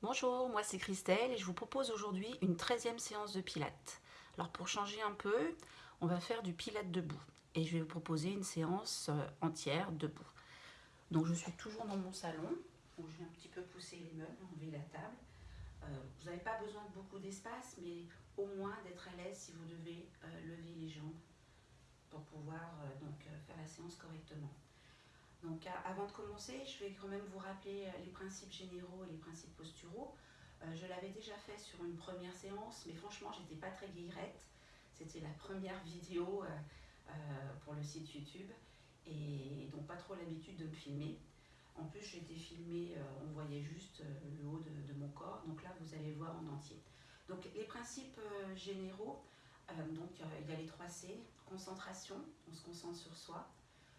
Bonjour, moi c'est Christelle et je vous propose aujourd'hui une 13e séance de pilates. Alors pour changer un peu, on va faire du pilates debout et je vais vous proposer une séance euh, entière debout. Donc je suis toujours dans mon salon, où je vais un petit peu pousser les meubles, enlever la table. Euh, vous n'avez pas besoin de beaucoup d'espace, mais au moins d'être à l'aise si vous devez euh, lever les jambes pour pouvoir donc, faire la séance correctement. Donc avant de commencer, je vais quand même vous rappeler euh, les principes généraux et les principes posturaux. Euh, je l'avais déjà fait sur une première séance, mais franchement, j'étais pas très guillerette. C'était la première vidéo euh, pour le site YouTube et donc pas trop l'habitude de me filmer. En plus, j'étais filmée, on voyait juste le haut de, mon corps, donc là, vous allez voir en entier. Donc les principes généraux, donc il y a les 3 C, concentration, on se concentre sur soi,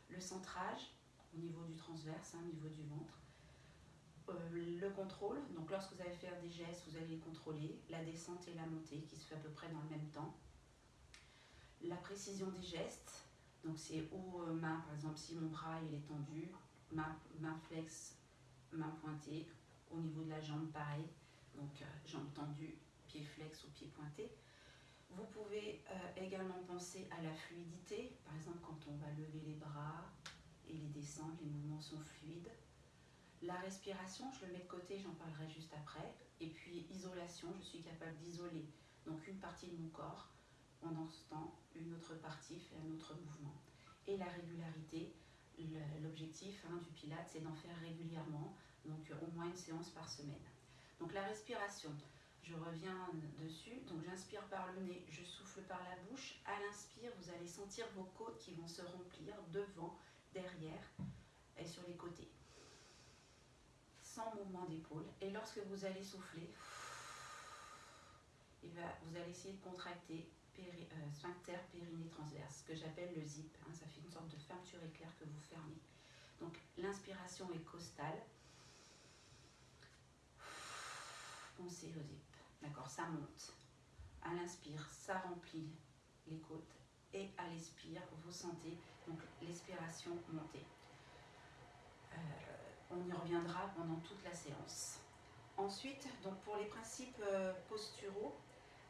le centrage, au niveau du transverse, hein, au niveau du ventre. Euh, le contrôle, donc lorsque vous allez faire des gestes, vous allez les contrôler. La descente et la montée qui se fait à peu près dans le même temps. La précision des gestes, donc c'est haut, euh, main, par exemple, si mon bras est tendu, main, main flex, main pointée. Au niveau de la jambe, pareil. Donc euh, jambe tendue, pied flex ou pied pointé. Vous pouvez également penser à la fluidité, par exemple quand on va lever et les mouvements sont fluides. La respiration, je le mets de côté, j'en parlerai juste après. Et puis isolation, je suis capable d'isoler donc une partie de mon corps. Pendant ce temps, une autre partie fait un autre mouvement. Et la régularité, l'objectif hein, du Pilate, c'est d'en faire régulièrement, donc au moins une séance par semaine. Donc la respiration, je reviens dessus. Donc j'inspire par le nez, je souffle par la bouche. À l'inspire, vous allez sentir vos côtes qui vont se remplir devant derrière et sur les côtés. Sans mouvement d'épaule. Et lorsque vous allez souffler, vous allez essayer de contracter euh, sphincter périnée transverse, que j'appelle le zip. Hein. ça fait une sorte de fermeture éclair que vous fermez. Donc l'inspiration est costale. Pensez au zip. D'accord, ça monte. À l'inspire, ça remplit les côtes et à l'expire, vous sentez l'expiration monter. Euh, on y reviendra pendant toute la séance. Ensuite, donc pour les principes euh, posturaux,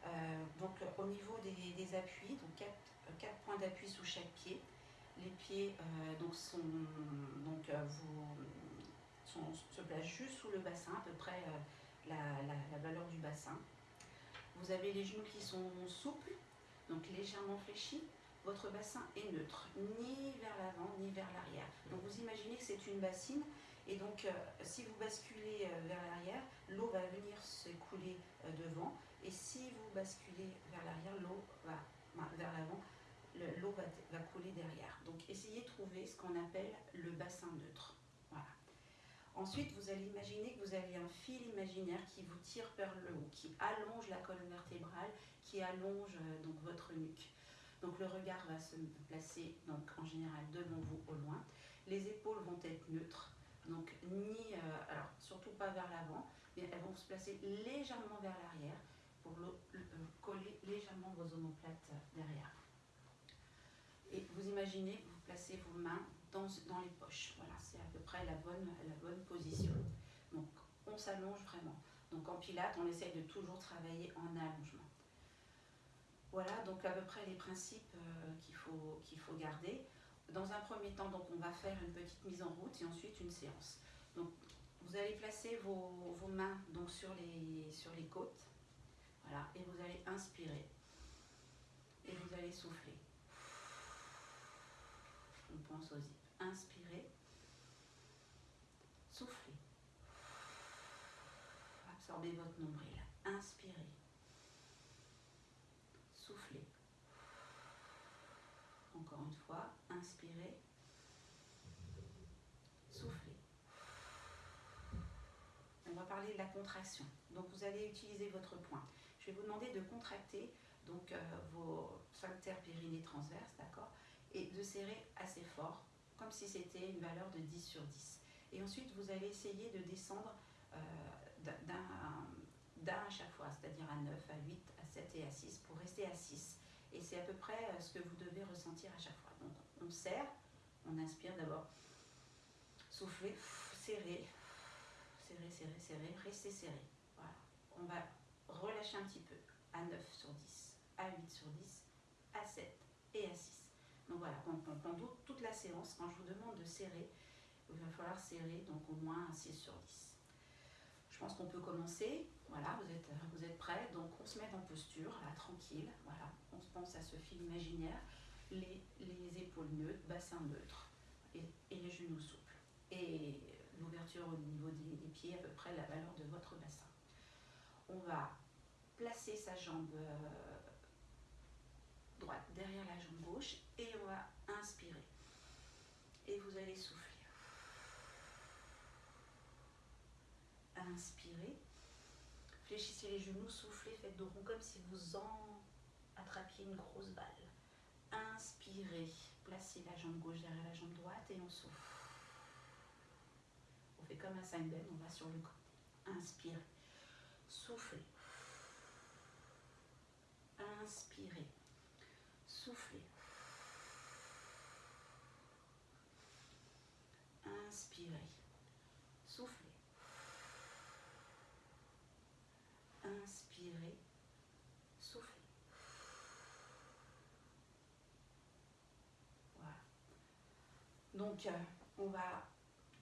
euh, donc au niveau des, appuis, donc quatre, points d'appui sous chaque pied. Les pieds donc sont, donc, vous, se placent juste sous le bassin, à peu près la, valeur du bassin. Vous avez les genoux qui sont souples, donc légèrement fléchi, votre bassin est neutre, ni vers l'avant ni vers l'arrière. Donc vous imaginez que c'est une bassine et donc euh, si vous basculez euh, vers l'arrière, l'eau va venir s'écouler euh, devant et si vous basculez vers l'arrière, l'eau va vers l'avant, l'eau va, va, couler derrière. Donc essayez de trouver ce qu'on appelle le bassin neutre. Voilà. Ensuite, vous allez imaginer que vous avez un fil imaginaire qui vous tire vers le haut, qui allonge la colonne vertébrale, qui allonge donc votre nuque. Donc le regard va se placer donc, en général devant vous au loin. Les épaules vont être neutres, donc ni, euh, alors surtout pas vers l'avant, mais elles vont se placer légèrement vers l'arrière pour euh, coller légèrement vos omoplates derrière. Et vous imaginez, vous placez vos mains dans, dans les poches. Voilà, c'est à peu près la bonne, la bonne position. Donc on s'allonge vraiment. Donc en pilates, on essaye de toujours travailler en allongement. Voilà donc à peu près les principes euh, qu'il faut, garder. Dans un premier temps, donc, on va faire une petite mise en route et ensuite une séance. Donc, vous allez placer vos, mains sur, les, côtes. Voilà, et vous allez inspirer. Et vous allez souffler. On pense aux zip. Inspirez. Soufflez. Absorbez votre nombril. Inspirez. Soufflez. Encore une fois, inspirez. Soufflez. On va parler de la contraction. Donc vous allez utiliser votre poing. Je vais vous demander de contracter donc, euh, vos sphincters périnés transverses, d'accord Et de serrer assez fort, comme si c'était une valeur de 10 sur 10. Et ensuite, vous allez essayer de descendre euh, d'un d'un à chaque fois, c'est-à-dire à 9, à 8, à 7 et à 6 pour rester à 6. Et c'est à peu près euh, ce que vous devez ressentir à chaque fois. Donc on serre, on inspire d'abord, soufflez, serrez, serrez, serrez, serrez, restez serré. on va relâcher un petit peu à 9 sur 10, à 8 sur 10, à 7 et à 6. Donc voilà, pendant toute la séance, quand je vous demande de serrer, il va falloir serrer donc au moins un 6 sur 10. Je pense qu'on peut commencer. Voilà, vous êtes, vous êtes prêts. Donc on se met en posture, là, tranquille. Voilà, on se pense à ce fil imaginaire. Les, épaules neutres, bassin neutre et, les genoux souples. Et l'ouverture au niveau des, des, pieds à peu près la valeur de votre bassin. On va placer sa jambe euh, droite derrière la jambe gauche et on va inspirer. Et vous allez souffler. Inspirez. Fléchissez les genoux, soufflez, faites de rond comme si vous en attrapiez une grosse balle. Inspirez. Placez la jambe gauche derrière la jambe droite et on souffle. On fait comme un bend, on va sur le côté. Inspirez. Soufflez. Inspirez. Soufflez. Inspirez. Soufflez. Inspirez. Soufflez. Voilà. Donc, euh, on va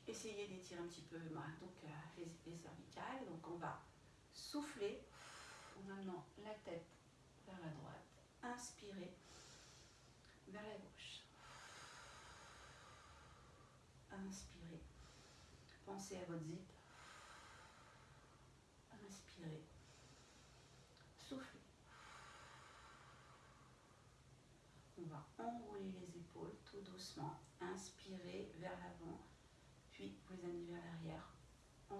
essayer d'étirer un petit peu donc, euh, les, les cervicales. Donc, on va souffler en amenant la tête vers la droite. Inspirez vers la gauche. Inspirez. Pensez à votre zip. Inspirez. Soufflez. On va enrouler les épaules tout doucement. Inspirez vers l'avant, puis vous les amenez vers l'arrière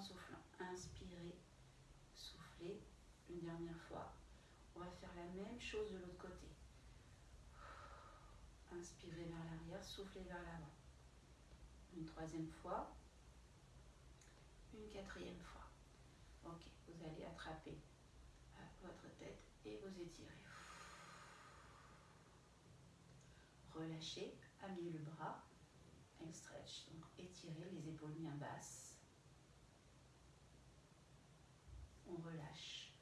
soufflant. Inspirez, soufflez. Une dernière fois. On va faire la même chose de l'autre côté. Inspirez vers l'arrière, soufflez vers l'avant. Une troisième fois. Une quatrième fois. Ok, vous allez attraper euh, votre tête et vous étirez. Relâchez, amenez le bras, un stretch. Étirez les épaules bien basses. On relâche,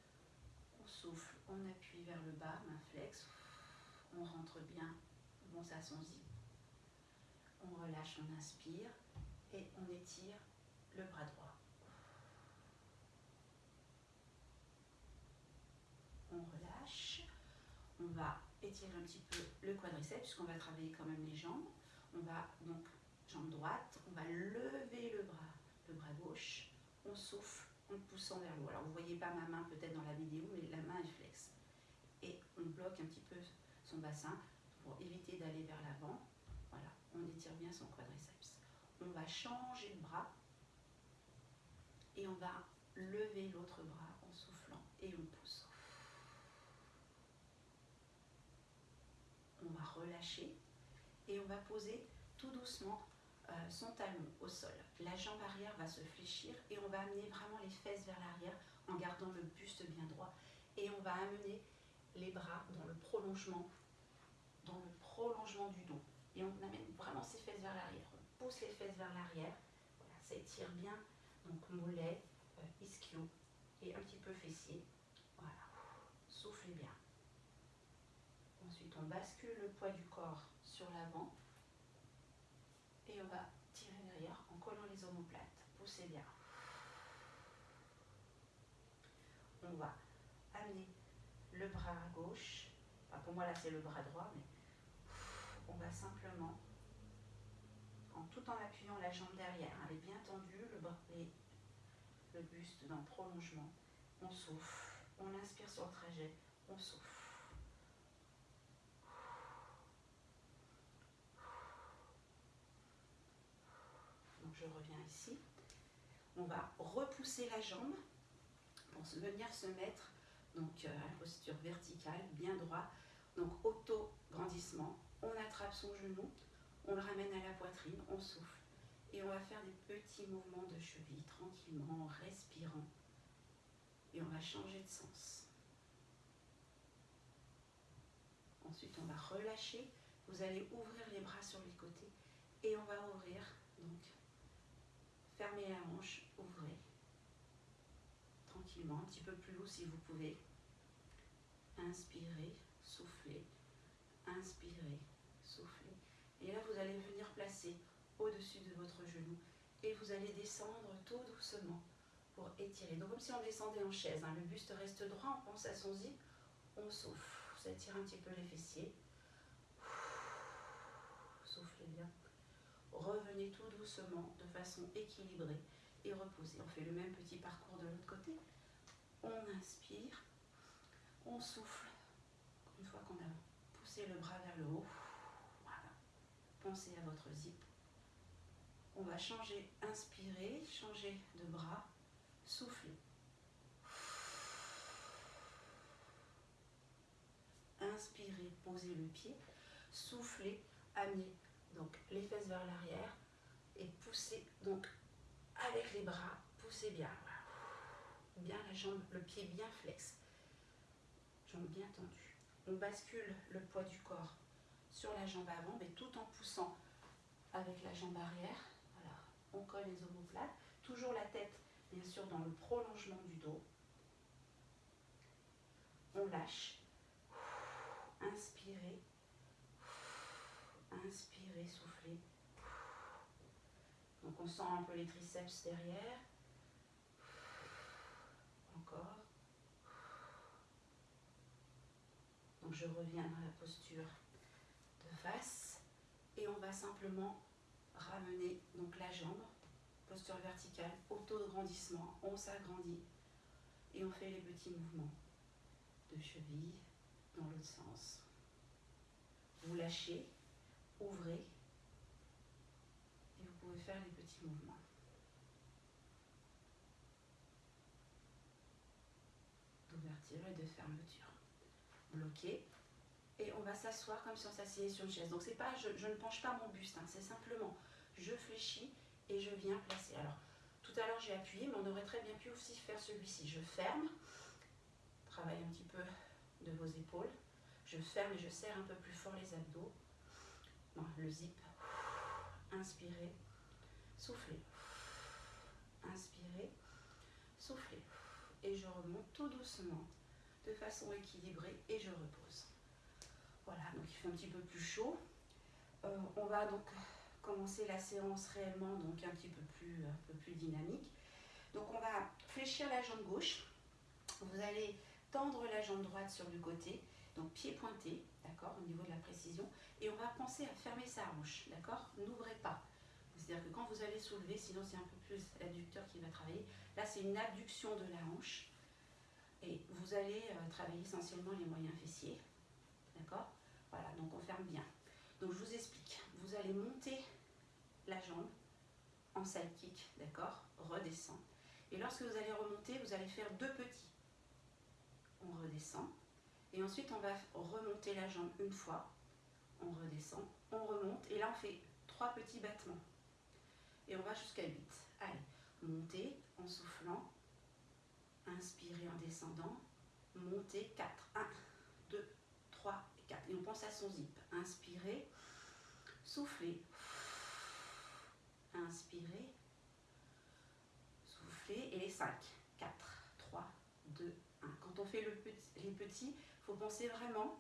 on souffle, on appuie vers le bas, main flex. On rentre bien son zip. On relâche, on inspire et on étire le bras droit. On relâche. On va étirer un petit peu le quadriceps puisqu'on va travailler quand même les jambes. On va donc jambe droite, on va lever le bras, le bras gauche. On souffle en poussant vers le haut. Alors vous voyez pas ma main peut-être dans la vidéo, mais la main est flex. Et on bloque un petit peu son bassin pour éviter d'aller vers l'avant. Voilà, on étire bien son quadriceps. On va changer le bras et on va lever l'autre bras en soufflant et on pousse. On va relâcher et on va poser tout doucement son talon au sol. La jambe arrière va se fléchir et on va amener vraiment les fesses vers l'arrière en gardant le buste bien droit. Et on va amener les bras dans le prolongement dans le prolongement du dos. Et on amène vraiment ses fesses vers l'arrière. On pousse les fesses vers l'arrière. Ça étire bien. Donc mollet, euh, ischio et un petit peu fessier. Voilà. Soufflez bien. Ensuite, on bascule le poids du corps sur l'avant. Et on va tirer derrière en collant les omoplates. Poussez bien. On va amener le bras à gauche. pour moi, là, c'est le bras droit, mais on va simplement, en tout en appuyant la jambe derrière, elle est bien tendue, le bras et le buste dans le prolongement, on souffle, on inspire sur le trajet, on souffle. Donc je reviens ici. On va repousser la jambe pour venir se mettre donc euh, à la posture verticale, bien droit. Donc auto-grandissement, on attrape son genou, on le ramène à la poitrine, on souffle. Et on va faire des petits mouvements de cheville tranquillement, en respirant. Et on va changer de sens. Ensuite, on va relâcher. Vous allez ouvrir les bras sur les côtés. Et on va ouvrir. Donc, fermez la hanche, ouvrez. Tranquille. tranquillement, un petit peu plus haut si vous pouvez. Inspirez, soufflez, inspirez, soufflez. Et là, vous allez venir placer au-dessus de votre genou et vous allez descendre tout doucement pour étirer. Donc comme si on descendait en chaise, hein. le buste reste droit, on pense à son zip, on souffle, ça tire un petit peu les fessiers. Soufflez bien. Revenez tout doucement de façon équilibrée et reposez. On fait le même petit parcours de l'autre côté. On inspire, on souffle. Une fois qu'on a poussé le bras vers le haut. Pensez à votre zip. On va changer, inspirer, changer de bras, souffler. Inspirez, posez le pied, soufflez, amenez donc les fesses vers l'arrière et poussez donc avec les bras, poussez bien. Bien la jambe, le pied bien flex. Jambe bien tendue. On bascule le poids du corps sur la jambe avant, mais tout en poussant avec la jambe arrière. Voilà. On colle les omoplates. Toujours la tête, bien sûr, dans le prolongement du dos. On lâche. Inspirez. Inspirez, soufflez. Donc on sent un peu les triceps derrière. Encore. Donc je reviens dans la posture de face et on va simplement ramener donc la jambe, posture verticale, auto de grandissement, on s'agrandit et on fait les petits mouvements de cheville dans l'autre sens. Vous lâchez, ouvrez et vous pouvez faire les petits mouvements. D'ouverture et de fermeture. Bloqué. Et on va s'asseoir comme si on s'asseyait sur une chaise. Donc c'est pas, je, ne penche pas mon buste, hein. c'est simplement je fléchis et je viens placer. Alors tout à l'heure j'ai appuyé, mais on aurait très bien pu aussi faire celui-ci. Je ferme, travaille un petit peu de vos épaules. Je ferme et je serre un peu plus fort les abdos. Le zip. Inspirez, soufflez. Inspirez, soufflez. Et je remonte tout doucement, de façon équilibrée, et je repose. Voilà, donc il fait un petit peu plus chaud. Euh, on va donc commencer la séance réellement, donc un petit peu plus, un peu plus dynamique. Donc on va fléchir la jambe gauche. Vous allez tendre la jambe droite sur le côté, donc pied pointé, d'accord, au niveau de la précision. Et on va penser à fermer sa hanche, d'accord? N'ouvrez pas. C'est-à-dire que quand vous allez soulever, sinon c'est un peu plus l'adducteur qui va travailler. Là, c'est une abduction de la hanche. Et vous allez euh, travailler essentiellement les moyens fessiers. D'accord? Voilà, donc on ferme bien. Donc je vous explique. Vous allez monter la jambe en side kick, d'accord? Redescend. Et lorsque vous allez remonter, vous allez faire deux petits. On redescend. Et ensuite, on va remonter la jambe une fois. On redescend, on remonte. Et là, on fait trois petits battements. Et on va jusqu'à 8. Allez, montez en soufflant. Inspirez en descendant. Montez 4. 1, 2, 3 et 4. Et on pense à son zip. Inspirez. Soufflez. Inspirez. Soufflez. Et les 5. 4, 3, 2, 1. Quand on fait le les petits, il faut penser vraiment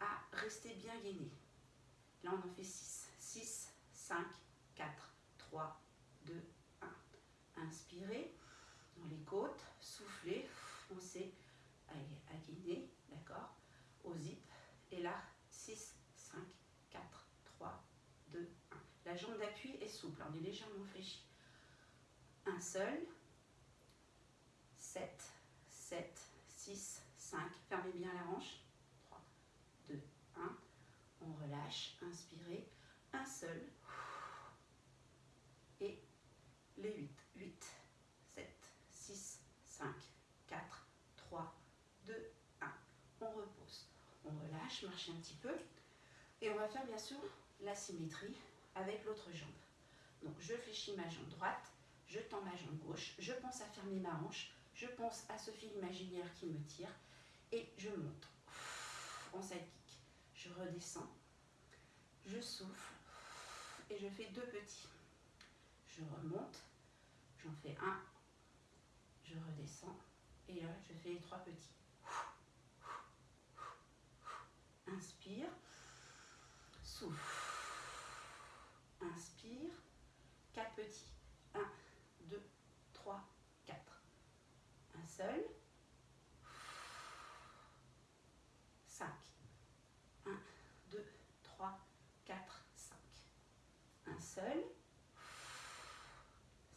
à rester bien gainé. Là, on en fait 6. 6, 5, 4, 3, 2, 1. Inspirez dans les côtes, soufflez, foncez à, à gainer, d'accord Au zip. Et là, 6, 5, 4, 3, 2, 1. La jambe d'appui est souple, on est légèrement fléchi. Un seul. 7, 7, 6, 5. Fermez bien la hanche. 3, 2, 1. On relâche. Inspirez. Un seul. Et les 8. 8, 7, 6, 5, 4, 3, 2, 1. On repose. On relâche, marchez un petit peu. Et on va faire bien sûr la symétrie avec l'autre jambe. Donc je fléchis ma jambe droite, je tends ma jambe gauche, je pense à fermer ma hanche, je pense à ce fil imaginaire qui me tire et je monte en side kick. Je redescends, je souffle et je fais deux petits. Je remonte, j'en fais un, je redescends Et là, je fais trois petits. Inspire. Souffle. Inspire. Quatre petits. Un, deux, trois, quatre. Un seul. Cinq. Un, deux, trois, quatre, cinq. Un seul.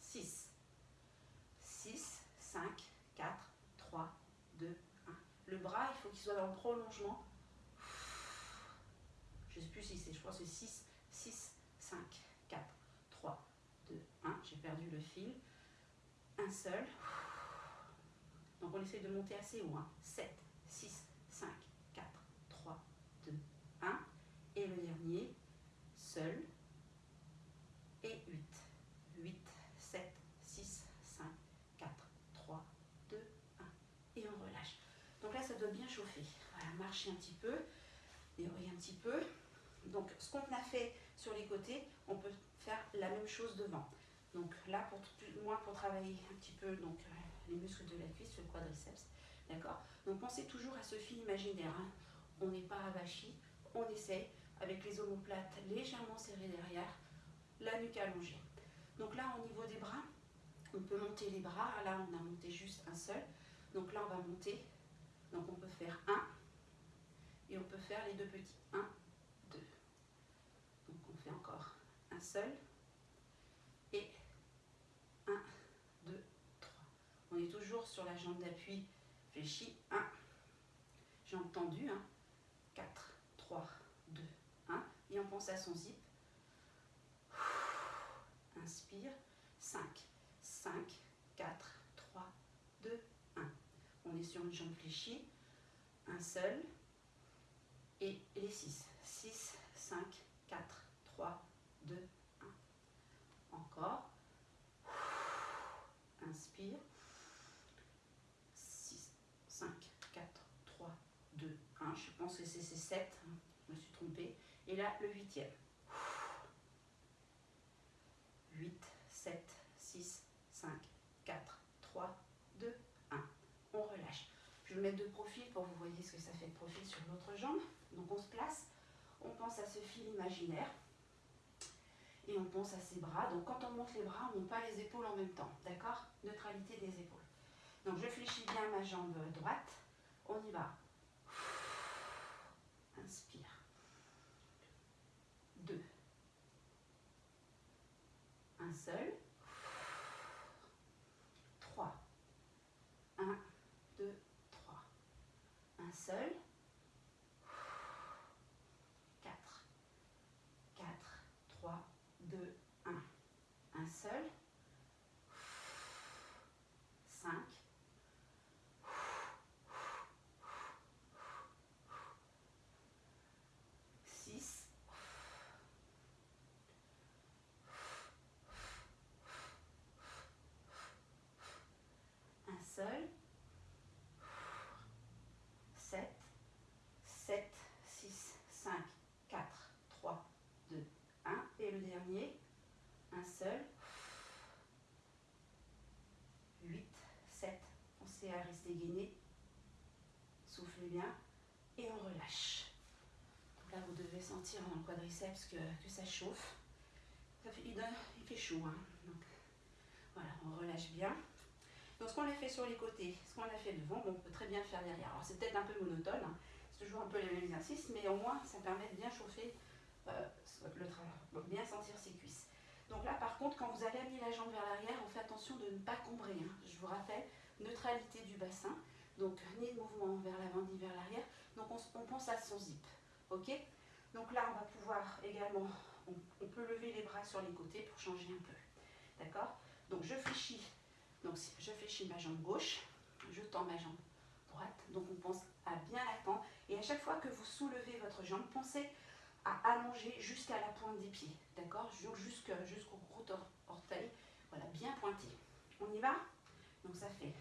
Six. Six, cinq, quatre, trois, deux, un. Le bras, il faut qu'il soit dans le prolongement je ne sais plus si c'est, je crois que c'est 6, 6, 5, 4, 3, 2, 1. J'ai perdu le fil. Un seul. Donc on essaie de monter assez haut. 7, 6, 5, 4, 3, 2, 1. Et le dernier, seul. Et 8. 8, 7, 6, 5, 4, 3, 2, 1. Et on relâche. Donc là, ça doit bien chauffer. Voilà, marcher un petit peu, dérouiller un petit peu. Donc, ce qu'on a fait sur les côtés, on peut faire la même chose devant. Donc là, pour moi, pour travailler un petit peu donc, euh, les muscles de la cuisse, le quadriceps, d'accord Donc pensez toujours à ce fil imaginaire. Hein. On n'est pas avachi, on essaie avec les omoplates légèrement serrées derrière, la nuque allongée. Donc là, au niveau des bras, on peut monter les bras. Là, on a monté juste un seul. Donc là, on va monter. Donc on peut faire un et on peut faire les deux petits. Un, encore un seul. Et 1, 2, 3. On est toujours sur la jambe d'appui fléchie. 1, jambe tendue. 1, 4, 3, 2, 1. Et on pense à son zip. Inspire. 5, 5, 4, 3, 2, 1. On est sur une jambe fléchie. Un seul. Et les 6. 6, 5, 4, 3, 2, 1. Encore. Inspire. 6, 5, 4, 3, 2, 1. Je pense que c'est 7. Je me suis trompée. Et là, le huitième. 8, 7, 6, 5, 4, 3, 2, 1. On relâche. Je vais mettre de profil pour que vous voyez ce que ça fait de profil sur l'autre jambe. Donc on se place, on pense à ce fil imaginaire et on pense à ses bras. Donc quand on monte les bras, on ne monte pas les épaules en même temps, d'accord? Neutralité des épaules. Donc je fléchis bien ma jambe droite, on y va. Inspire. Deux. Un seul. Trois. Un, deux, trois. Un seul. 8, rester gainé. Soufflez bien et on relâche. là, vous devez sentir dans le quadriceps que, ça chauffe. Ça fait, il, fait chaud. Hein. Voilà, on relâche bien. Donc, ce qu'on a fait sur les côtés, ce qu'on a fait devant, on peut très bien faire derrière. Alors, c'est peut-être un peu monotone, hein. c'est toujours un peu les mêmes exercices, mais au moins, ça permet de bien chauffer euh, le travail, bien sentir ses cuisses. Donc là, par contre, quand vous allez amener la jambe vers l'arrière, on fait attention de ne pas combrer. Hein. Je vous rappelle, neutralité du bassin. Donc, ni de mouvement vers l'avant ni vers l'arrière. Donc, on, pense à son zip. OK? Donc là, on va pouvoir également, on, peut lever les bras sur les côtés pour changer un peu. D'accord? Donc, je fléchis. Donc, je fléchis ma jambe gauche. Je tends ma jambe droite. Donc, on pense à bien la tendre. Et à chaque fois que vous soulevez votre jambe, pensez à allonger jusqu'à la pointe des pieds, d'accord? Jusqu'au gros orteil, voilà, bien pointé. On y va? Donc ça fait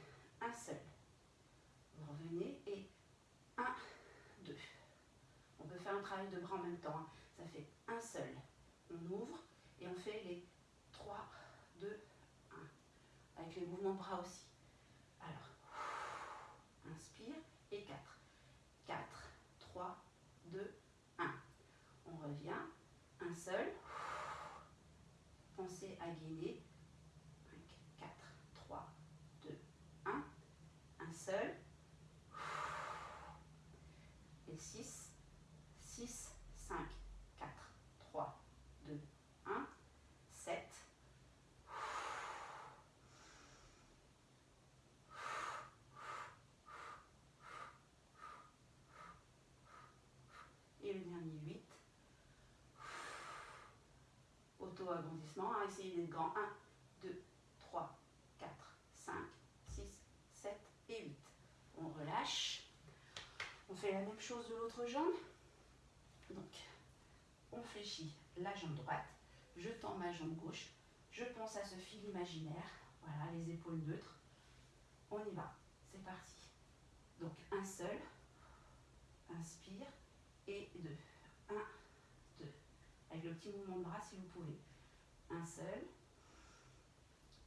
un seul. Vous revenez et 1, 2. On peut faire un travail de bras en même temps. Hein. Ça fait un seul. On ouvre et on fait les 3, 2, 1. Avec les mouvements de bras aussi. Alors, inspire et 4. 4, 3, 2, 1. On revient. Un seul. Pensez à gainer Essayez d'être grand. 1, 2, 3, 4, 5, 6, 7 et 8. On relâche. On fait la même chose de l'autre jambe. Donc, on fléchit la jambe droite. Je tends ma jambe gauche. Je pense à ce fil imaginaire. Voilà, les épaules neutres. On y va. C'est parti. Donc, un seul. Inspire. Et deux. Un, deux. Avec le petit mouvement de bras si vous pouvez. Un seul.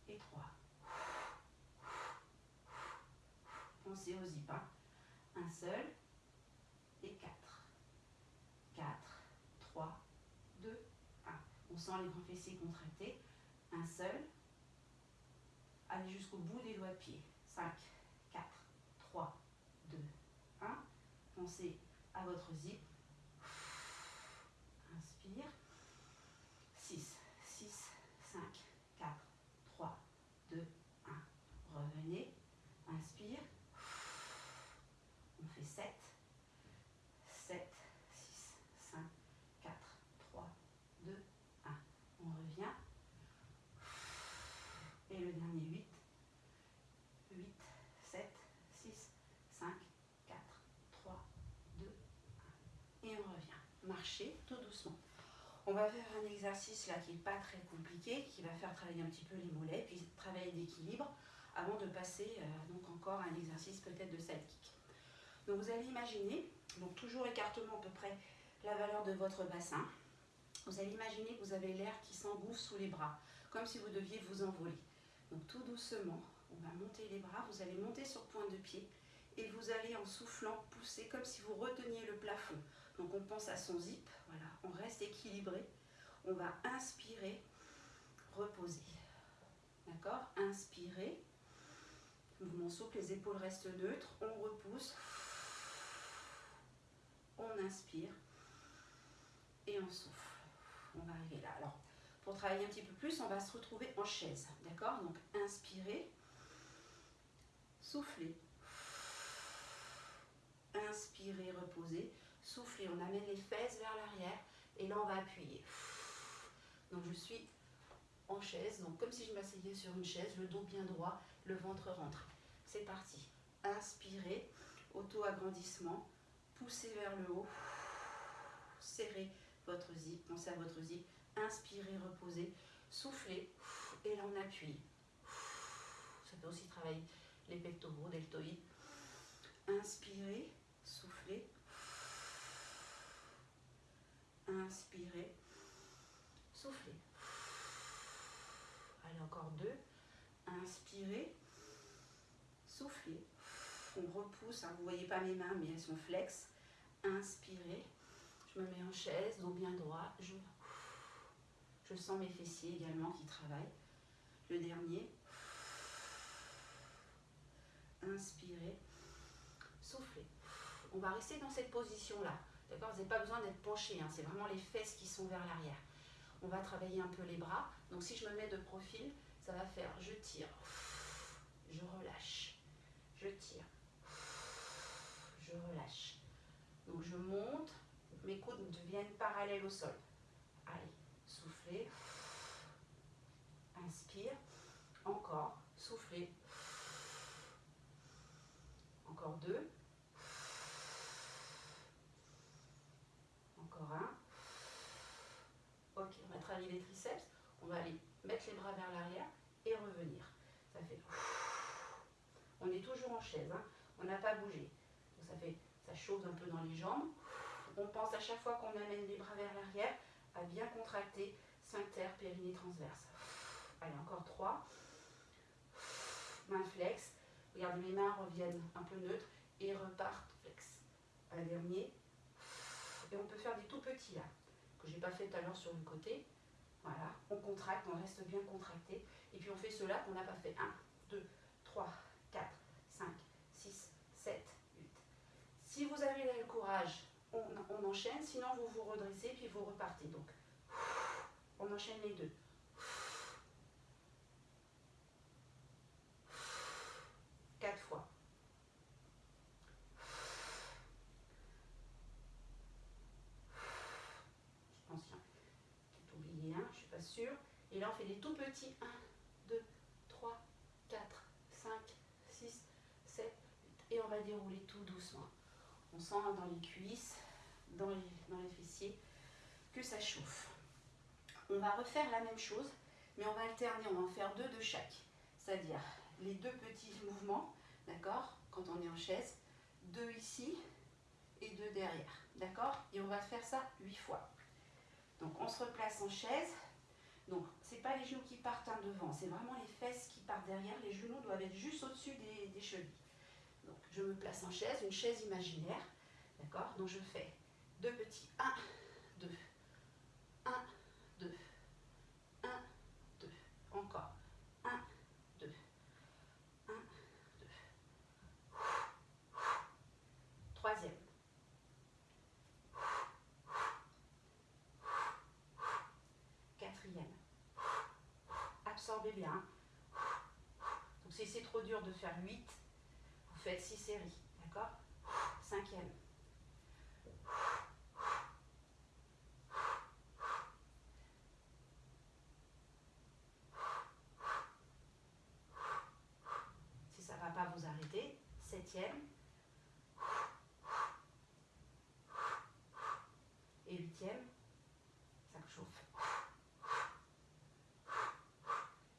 Et trois. Pensez aux zip. Hein. Un seul. Et quatre. Quatre. Trois. Deux. Un. On sent les grands fessiers contractés. Un seul. Allez jusqu'au bout des doigts de pied. 5, 4, 3, 2, 1. Pensez à votre zip. Inspire. 6, 6, 5, 4, 3, 2, 1. Revenez. Inspire. On fait 7, 7, 6, 5, 4, 3, 2, 1. On revient. Et le dernier 8, 8, 7, 6, 5, 4, 3, 2, 1. Et on revient. Marcher tout doucement. On va faire un exercice là qui n'est pas très compliqué, qui va faire travailler un petit peu les mollets, puis travailler l'équilibre avant de passer euh, donc encore à un exercice peut-être de side kick. Donc vous allez imaginer, donc toujours écartement à peu près la valeur de votre bassin. Vous allez imaginer que vous avez l'air qui s'engouffre sous les bras, comme si vous deviez vous envoler. Donc tout doucement, on va monter les bras, vous allez monter sur pointe de pied et vous allez en soufflant pousser comme si vous reteniez le plafond. Donc on pense à son zip, on reste équilibré. On va inspirer, reposer. D'accord? Inspirer. Mouvement souple, les épaules restent neutres. On repousse. On inspire. Et on souffle. On va arriver là. Alors, pour travailler un petit peu plus, on va se retrouver en chaise. D'accord? Donc, inspirez. Soufflez. Inspirez, reposez. Soufflez, on amène les fesses vers l'arrière. Et là, on va appuyer. Donc, je suis en chaise, donc comme si je m'asseyais sur une chaise, le dos bien droit, le ventre rentré. C'est parti. Inspirez, auto-agrandissement, poussez vers le haut, serrez votre zip, pensez à votre zip, inspirez, reposez, soufflez, et là on appuie. Ça peut aussi travailler les pectoraux, deltoïdes. Inspirez, soufflez, inspirez, soufflez. Allez, encore deux. Inspirez. Soufflez. On repousse. Hein. Vous ne voyez pas mes mains, mais elles sont flex. Inspirez. Je me mets en chaise, dos bien droit. Je, je sens mes fessiers également qui travaillent. Le dernier. Inspirez. Soufflez. On va rester dans cette position-là. D'accord Vous n'avez pas besoin d'être penché. Hein. C'est vraiment les fesses qui sont vers l'arrière. On va travailler un peu les bras. Donc si je me mets de profil, ça va faire je tire, je relâche, je tire, je relâche. Donc je monte, mes coudes deviennent parallèles au sol. Allez, soufflez, inspire, encore, soufflez, encore deux, encore un. Ok, on va travailler les triceps. On va aller mettre les bras vers l'arrière et revenir. Ça fait. On est toujours en chaise, hein. on n'a pas bougé. Donc ça fait, ça chauffe un peu dans les jambes. On pense à chaque fois qu'on amène les bras vers l'arrière à bien contracter sphincter, périnée transverse. Allez, encore trois. Main flex. Regardez, mes mains reviennent un peu neutres et repartent flex. Un dernier. Et on peut faire des tout petits là que j'ai pas fait tout à l'heure sur le côté. Voilà, on contracte, on reste bien contracté. Et puis on fait cela qu'on n'a pas fait. 1, 2, 3, 4, 5, 6, 7, 8. Si vous avez le courage, on, enchaîne. Sinon, vous vous redressez puis vous repartez. Donc, on enchaîne les deux. Quatre fois. Je pense qu'il y a oublié un, je suis pas sûre. Et là, on fait des tout petits 1, 2, 3, 4, 5, 6, 7, 8. Et on va dérouler tout doucement. On sent dans les cuisses, dans les, fessiers, que ça chauffe. On va refaire la même chose, mais on va alterner, on va en faire deux de chaque. C'est-à-dire les deux petits mouvements, d'accord, quand on est en chaise, deux ici et deux derrière, d'accord Et on va faire ça huit fois. Donc on se replace en chaise. Donc c'est pas les genoux qui partent en devant, c'est vraiment les fesses qui partent derrière. Les genoux doivent être juste au-dessus des, des chevilles. Je me place en chaise, une chaise imaginaire, d'accord Donc je fais deux petits 1, 2, 1, 2, 1, 2, encore, 1, 2, 1, 2, troisième, quatrième, absorbez bien, donc si c'est trop dur de faire 8, vous faites 6 séries, d'accord? Cinquième, septième et huitième, ça chauffe.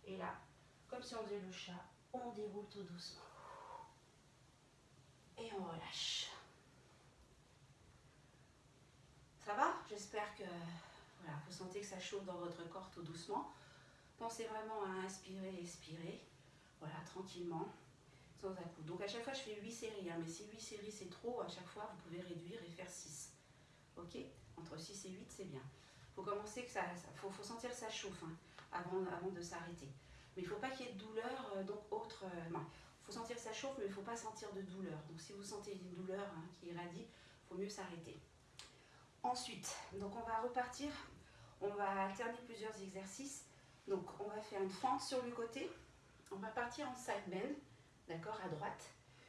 Et là, comme si on faisait le chat, on déroule tout doucement. Et. Ça va? J'espère que voilà, vous sentez que ça chauffe dans votre corps tout doucement. Pensez vraiment à inspirer, expirer. Voilà, tranquillement sans à coup. Donc à chaque fois, je fais 8 séries. Hein, mais si 8 séries, c'est trop, à chaque fois, vous pouvez réduire et faire 6. Ok? Entre 6 et 8, c'est bien. Faut commencer que ça... Faut, sentir que ça chauffe hein, avant, avant de s'arrêter. Mais il ne faut pas qu'il y ait de douleur, euh, donc autre... Euh, faut sentir que ça chauffe, mais il faut pas sentir de douleur. Donc si vous sentez une douleur hein, qui irradie, faut mieux s'arrêter. Ensuite, donc on va repartir. On va alterner plusieurs exercices. Donc on va faire une fente sur le côté. On va partir en side bend d'accord, à droite.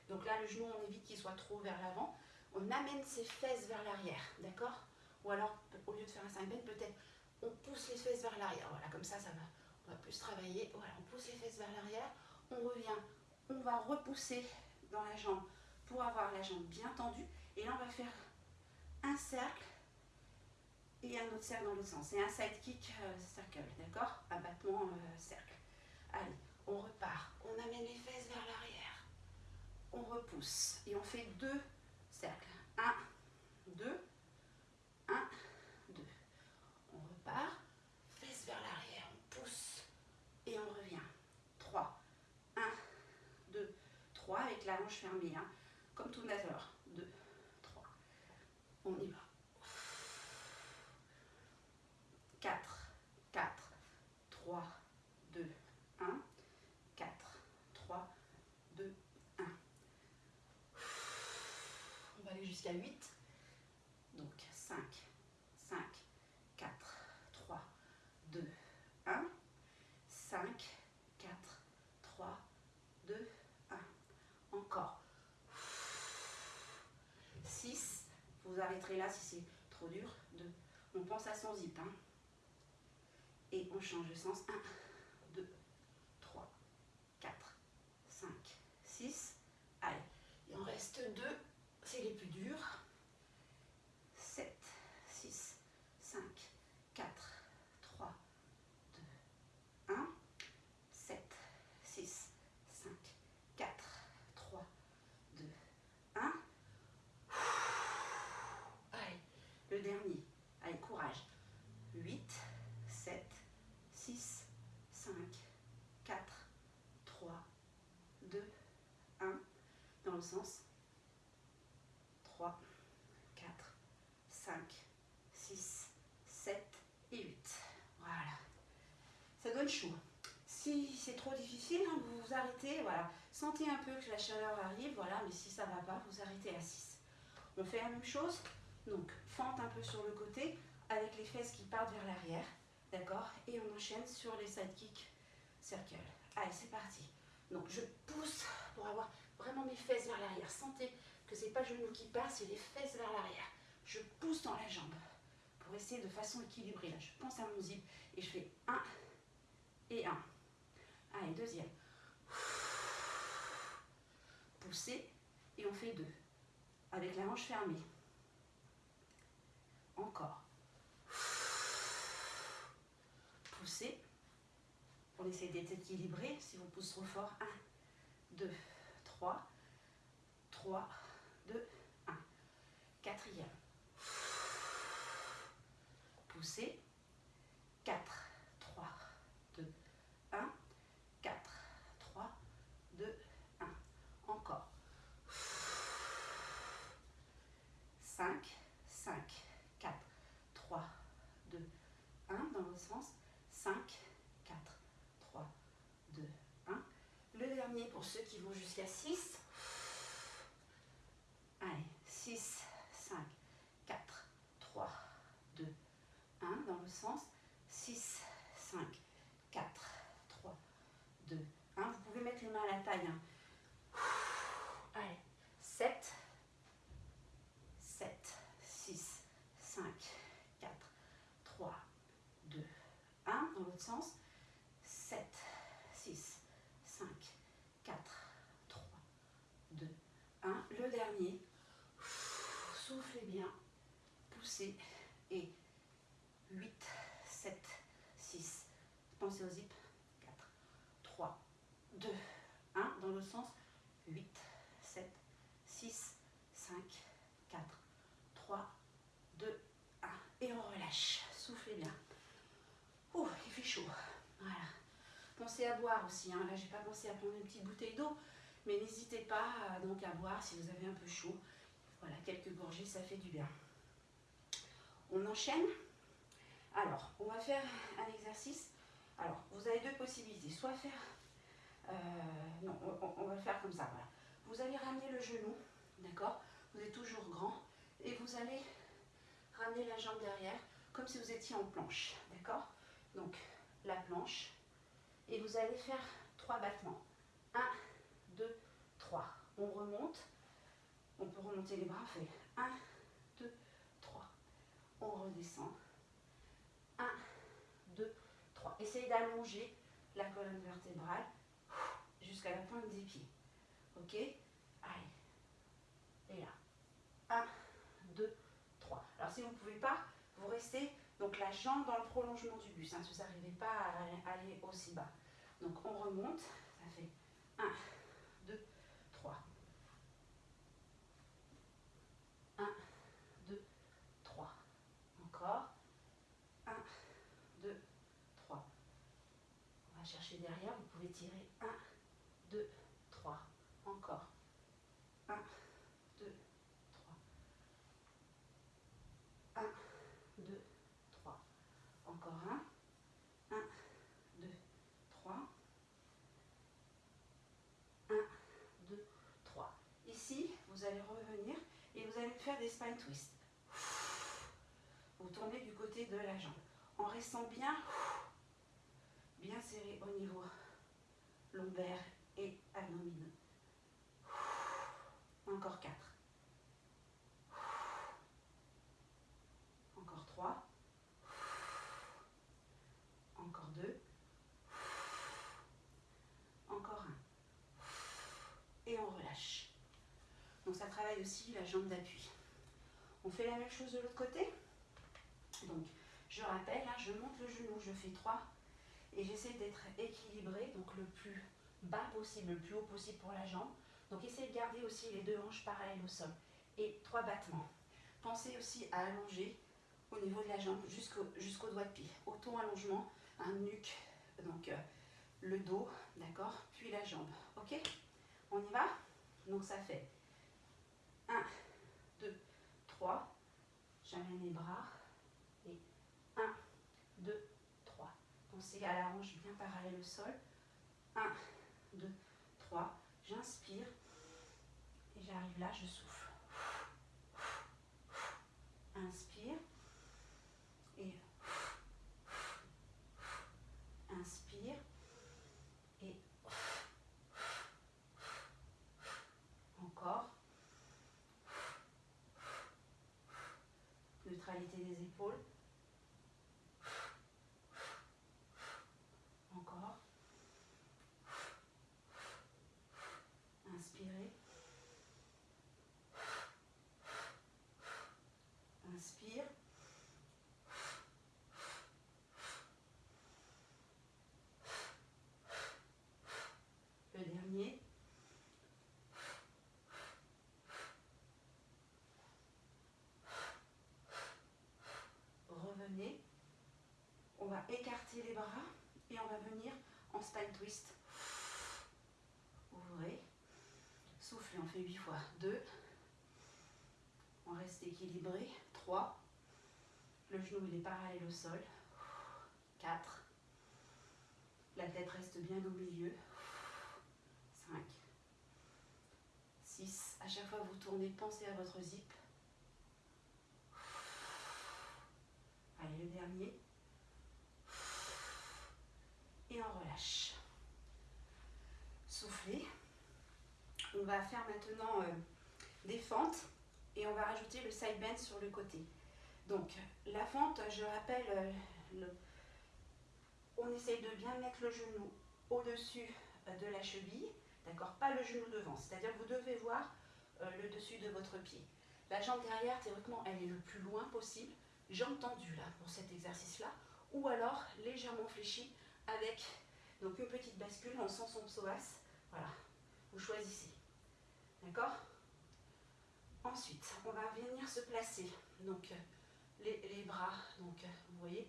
Donc là, le genou, on évite qu'il soit trop vers l'avant. On amène ses fesses vers l'arrière, d'accord? Ou alors, au lieu de faire un 5 bend, peut-être on pousse les fesses vers l'arrière. Voilà, comme ça, ça va, on va plus travailler. Voilà, on pousse les fesses vers l'arrière, on revient, on va repousser dans la jambe pour avoir la jambe bien tendue. Et là, on va faire un cercle et un autre cercle dans l'autre sens. C'est un side kick euh, circle, d'accord? Abattement euh, cercle. Allez, on repart, on amène les fesses vers l'arrière, on repousse et on fait deux cercles. Un, deux, un, deux. On repart, fesses vers l'arrière, on pousse et on revient. Trois, un, deux, la hanche fermée, hein, comme tout nageur. Deux, trois. On y va. 4, 4, 3, 2, 1. 8. Donc 5, 5, 4, 3, 2, 1. 5, 4, 3, 2, 1. Encore. 6. Vous là si c'est trop dur. 2. On pense à son zip. Hein. Et on change de sens. 1, 2, 3, 4, 5, 6. Allez. Il en reste 2 c'est les plus durs. 3, 4, 5, 6, 7 et 8. Voilà. Ça donne chaud. Si c'est trop difficile, hein, vous vous arrêtez, voilà. Sentez un peu que la chaleur arrive, voilà, mais si ça ne va pas, vous arrêtez à 6. On fait la même chose, donc fente un peu sur le côté, avec les fesses qui partent vers l'arrière, d'accord Et on enchaîne sur les side kicks circle. Allez, c'est parti. Donc je pousse pour avoir vraiment mes fesses vers l'arrière. Sentez que c'est pas le genou qui passe, c'est les fesses vers l'arrière. Je pousse dans la jambe pour essayer de façon équilibrée. Là, je pense à mon zip et je fais 1 et 1. Allez, deuxième. Poussez et on fait 2. Avec la hanche fermée. Encore. Poussez. On essaie d'être équilibré. Si vous poussez trop fort, 1, 2, 3, 3, 2, 1. Quatrième. Poussez. 4, 3, 2, 1. 4, 3, 2, 1. Encore. 5, 5, 4, 3, 2, 1. Dans le sens. 5, 4, 3, 2, 1. Pour ceux qui vont jusqu'à 6. Allez, 6, 5, 4, 3, 2, 1. Dans le sens. 6, 5, 4, 3, 2, 1. Vous pouvez mettre les mains à la taille. Hein. Allez, 7, 7, 6, 5, 4, 3, 2, 1. Dans l'autre sens. 7, 6, 5, 4, 3, 2, 1. Le dernier. Soufflez bien. Poussez. Et 8, 7, 6. Pensez au zip. 4, 3, 2, 1. Dans le sens. 8, 7, 6, 5, 4, 3, 2, 1. Et on relâche. Soufflez bien. Il fait chaud. Voilà. Pensez à boire aussi. Hein. Là, j'ai pas pensé à prendre une petite bouteille d'eau. Mais n'hésitez pas euh, donc à boire si vous avez un peu chaud. Voilà, quelques gorgées, ça fait du bien. On enchaîne. Alors, on va faire un exercice. Alors, vous avez deux possibilités. Soit faire... euh, non, on, va le faire comme ça. Voilà. Vous allez ramener le genou, d'accord? Vous êtes toujours grand. Et vous allez ramener la jambe derrière, comme si vous étiez en planche, d'accord? Donc, la planche. Et vous allez faire trois battements. 1, 2, 3. On remonte. On peut remonter les bras. On fait 1, 2, 3. On redescend. 1, 2, 3. Essayez d'allonger la colonne vertébrale jusqu'à la pointe des pieds. Ok? Allez. Et là. 1, 2, 3. Alors si vous ne pouvez pas, vous restez la jambe dans le prolongement du bus. Hein, si vous n'arrivez pas à aller aussi bas. Donc on remonte. Ça fait 1, 2, 3. 1, 2, 3. Encore. 1, 2, 3. On va chercher derrière. Vous pouvez tirer 1, 2, 3. Encore. 1, 2, 3. 1, 2, 3. Encore un. 1, 2, 3. 1, 2, 3. Ici, vous allez revenir et vous allez faire des spine twists. Vous tournez du côté de la jambe en restant bien, bien serré au niveau lombaire et abdominaux. Encore 4. Encore 3. Encore 2. Encore 1. Et on relâche. Donc ça aussi la jambe d'appui. On fait la même chose de l'autre côté. Donc je rappelle, hein, je monte le genou, je fais 3 et j'essaie d'être équilibré, donc le plus bas possible, le plus haut possible pour la jambe. Donc essayez de garder aussi les deux hanches parallèles au sol. Et trois battements. Pensez aussi à allonger au niveau de la jambe jusqu'au jusqu'au doigt de pied. Autant allongement, un nuque, donc euh, le dos, d'accord Puis la jambe. Ok? On y va? Donc ça fait 1, 2, 3. J'amène les bras. Et 1, 2, 3. Pensez à la hanche bien parallèle au sol. 1, 2, 3. J'inspire. Et j'arrive là, je souffle. Inspire. Et inspire. Et encore. Neutralité des épaules. écarter les bras et on va venir en spine twist. Ouvrez. Soufflez, on fait 8 fois. 2. On reste équilibré. 3. Le genou il est parallèle au sol. 4. La tête reste bien au milieu. 5. 6. À chaque fois vous tournez, pensez à votre zip. Allez, le dernier et on relâche. Soufflez. On va faire maintenant euh, des fentes et on va rajouter le side bend sur le côté. Donc la fente, je rappelle, euh, on essaye de bien mettre le genou au-dessus euh, de la cheville, d'accord Pas le genou devant, c'est-à-dire que vous devez voir le dessus de votre pied. La jambe derrière, théoriquement, elle est le plus loin possible. Jambe tendue là pour cet exercice-là, ou alors légèrement fléchie avec donc une petite bascule, on sent son psoas. Voilà, vous choisissez. D'accord? Ensuite, on va venir se placer. Donc, les, bras, donc, vous voyez,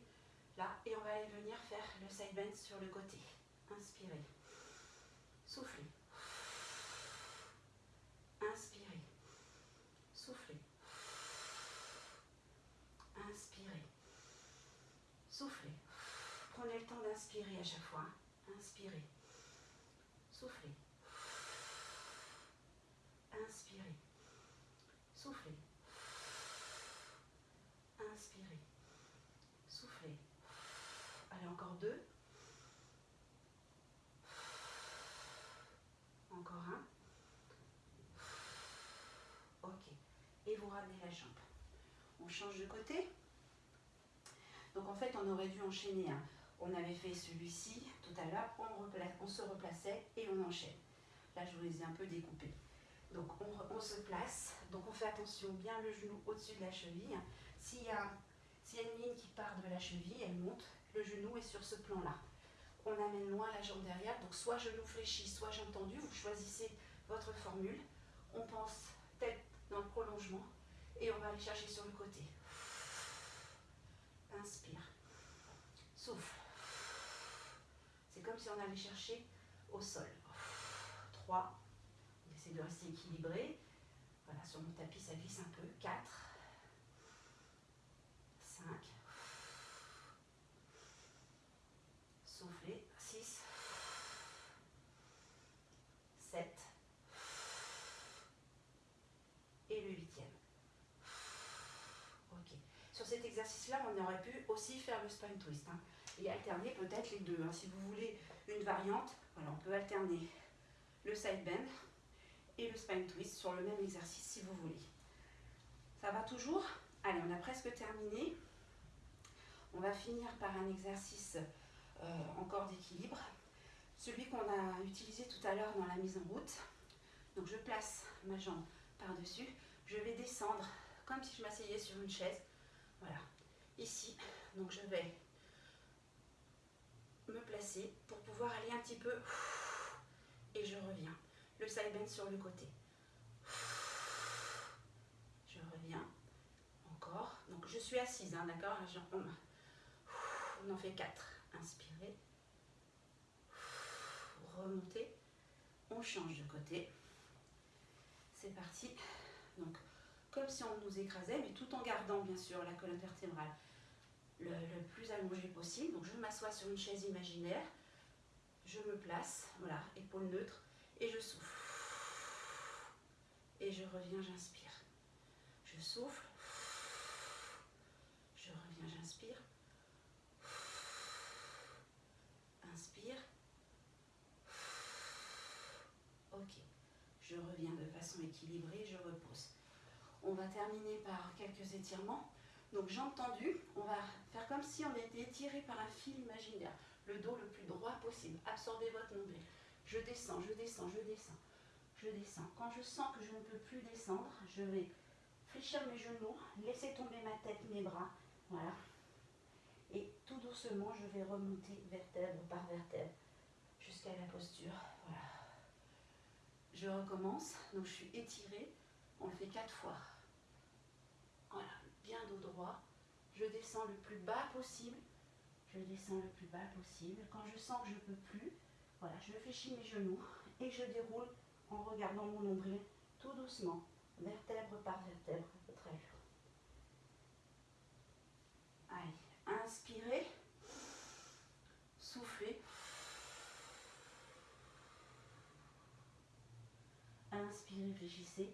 là. Et on va venir faire le side bend sur le côté. Inspirez. Soufflez. Inspirez. Soufflez. Inspirez. Soufflez. Prenez le temps d'inspirer à chaque fois. Inspirez. Soufflez. Inspirez. Soufflez. Inspirez. Soufflez. Allez, encore deux. Encore un. Ok. Et vous ramenez la jambe. On change de côté. Donc en fait, on aurait dû enchaîner un on avait fait celui-ci tout à l'heure, on, se replaçait et on enchaîne. Là, je vous les ai un peu découpés. Donc, on, se place. Donc, on fait attention, bien le genou au-dessus de la cheville. S'il y, y a une ligne qui part de la cheville, elle monte. Le genou est sur ce plan-là. On amène loin la jambe derrière. Donc, soit genou fléchi, soit jambe tendue. Vous choisissez votre formule. On pense tête dans le prolongement. Et on va aller chercher sur le côté. Inspire. Souffle. C'est comme si on allait chercher au sol. 3. De rester équilibré. Voilà, sur mon tapis, ça glisse un peu. 4. 5. Soufflez. 6. 7. Et le huitième. Ok. Sur cet exercice-là, on aurait pu aussi faire le spine twist. Hein et alterner peut-être les deux. Hein. Si vous voulez une variante, voilà, on peut alterner le side bend et le spine twist sur le même exercice si vous voulez. Ça va toujours? Allez, on a presque terminé. On va finir par un exercice euh, encore d'équilibre. Celui qu'on a utilisé tout à l'heure dans la mise en route. Donc je place ma jambe par-dessus. Je vais descendre comme si je m'asseyais sur une chaise. Voilà. Ici, donc je vais me placer pour pouvoir aller un petit peu et je reviens. Le side bend sur le côté. Je reviens. Encore. Donc je suis assise, hein, d'accord on, en fait quatre. Inspirez. Remontez. On change de côté. C'est parti. Donc, comme si on nous écrasait, mais tout en gardant bien sûr la colonne vertébrale le, plus allongé possible. Donc je m'assois sur une chaise imaginaire, je me place, voilà, épaule neutre, et je souffle. Et je reviens, j'inspire. Je souffle. Je reviens, j'inspire. Inspire. Ok. Je reviens de façon équilibrée, je repose. On va terminer par quelques étirements. Donc jambes tendues, on va faire comme si on était étiré par un fil imaginaire. Le dos le plus droit possible. Absorbez votre nombril. Je descends, je descends, je descends. Je descends. Quand je sens que je ne peux plus descendre, je vais fléchir mes genoux, laisser tomber ma tête, mes bras. Voilà. Et tout doucement, je vais remonter vertèbre par vertèbre jusqu'à la posture. Voilà. Je recommence. Donc je suis étirée. On le fait quatre fois. Voilà. Bien dos droit. Je descends le plus bas possible. Je descends le plus bas possible. Quand je sens que je ne peux plus, voilà, je fléchis mes genoux et je déroule en regardant mon nombril tout doucement, vertèbre par vertèbre, très bien. Allez, inspirez, soufflez. Inspirez, réfléchissez.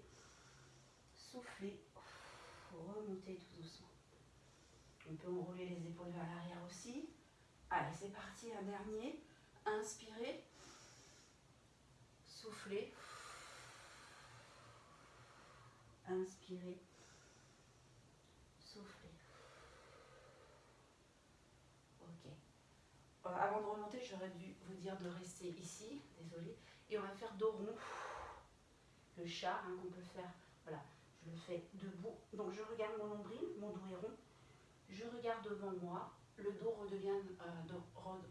Soufflez, remontez tout doucement. On peut enrouler les épaules vers l'arrière aussi. Allez, c'est parti, un dernier. Inspirez. Soufflez. Inspirez. Soufflez. Ok. Euh, avant de remonter, j'aurais dû vous dire de rester ici. Désolée. Et on va faire dos rond. Le chat hein, qu'on peut faire. Voilà. Je le fais debout. Donc je regarde mon nombril, mon dos est rond. Je regarde devant moi. Le dos redevient, euh,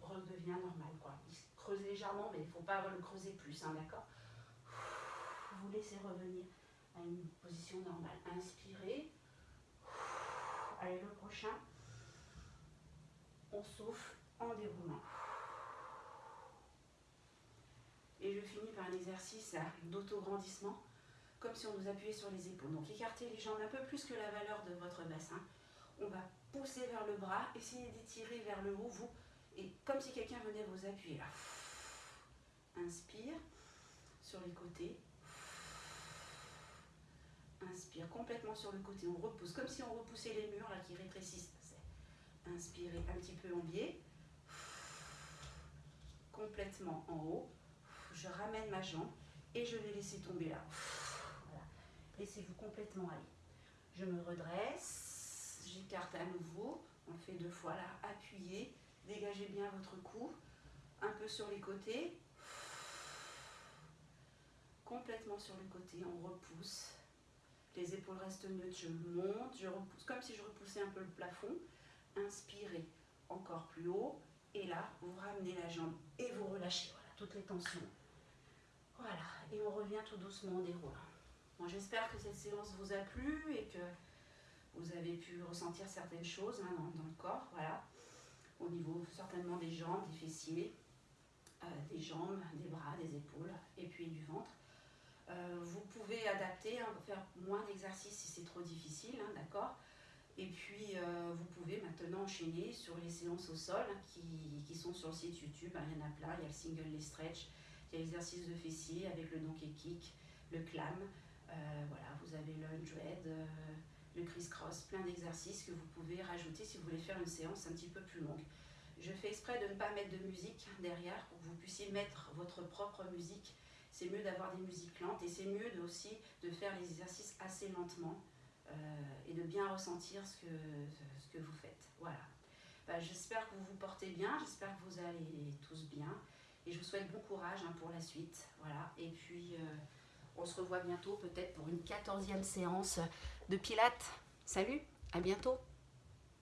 redevient normal. Quoi. Il se creuse légèrement, mais il ne faut pas le creuser plus. Hein, D'accord? Vous laissez revenir à une position normale. Inspirez. Allez, le prochain. On souffle en déroulant. Et je finis par un exercice d'autograndissement, comme si on nous appuyait sur les épaules. Donc écartez les jambes un peu plus que la valeur de votre bassin. On va pousser vers le bras, essayez d'étirer vers le haut, vous, et comme si quelqu'un venait vous appuyer là. Inspire sur les côtés. Inspire complètement sur le côté, on repousse, comme si on repoussait les murs là qui rétrécissent. Inspirez un petit peu en biais. Complètement en haut. Je ramène ma jambe et je vais laisser tomber là. Laissez-vous complètement aller. Je me redresse, j'écarte à nouveau. On le fait deux fois là. Appuyez, dégagez bien votre cou. Un peu sur les côtés. Complètement sur le côté, on repousse. Les épaules restent neutres, je monte, je repousse, comme si je repoussais un peu le plafond. Inspirez encore plus haut. Et là, vous ramenez la jambe et vous relâchez. Voilà, toutes les tensions. Voilà, et on revient tout doucement en déroulant. Bon, J'espère que cette séance vous a plu et que vous avez pu ressentir certaines choses hein, dans, le corps. Voilà, au niveau certainement des jambes, des fessiers, euh, des jambes, des bras, des épaules et puis du ventre. Euh, vous pouvez adapter, hein, faire moins d'exercices si c'est trop difficile, hein, d'accord Et puis, euh, vous pouvez maintenant enchaîner sur les séances au sol qui, sont sur le site YouTube. il y en a plein, il y a le single, les stretch, il y a l'exercice de fessier avec le donkey kick, le clam. Voilà, vous avez le euh, le criss-cross, plein d'exercices que vous pouvez rajouter si vous voulez faire une séance un petit peu plus longue. Je fais exprès de ne pas mettre de musique derrière pour que vous puissiez mettre votre propre musique c'est mieux d'avoir des musiques lentes et c'est mieux aussi de faire les exercices assez lentement euh, et de bien ressentir ce que, ce que vous faites. Voilà. Bah, j'espère que vous vous portez bien, j'espère que vous allez tous bien et je vous souhaite bon courage hein, pour la suite. Voilà. Et puis, euh, on se revoit bientôt peut-être pour une quatorzième séance de Pilates. Salut, à bientôt